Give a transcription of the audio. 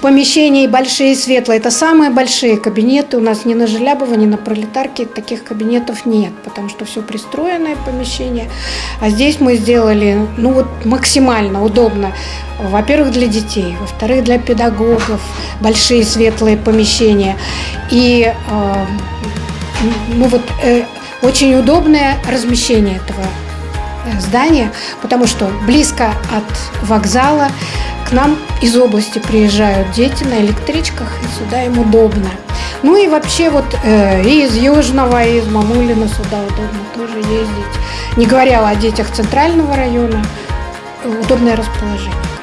помещений большие, светлые. Это самые большие кабинеты. У нас ни на Желябова, ни на Пролетарке таких кабинетов нет, потому что все пристроенное помещение. А здесь мы сделали, ну вот максимально удобно. Во-первых, для детей, во-вторых, для педагогов большие светлые помещения. И э, ну вот э, очень удобное размещение этого э, здания, потому что близко от вокзала к нам из области приезжают дети на электричках, и сюда им удобно. Ну и вообще вот э, и из Южного, и из Мамулина сюда удобно тоже ездить. Не говоря о детях центрального района, удобное расположение.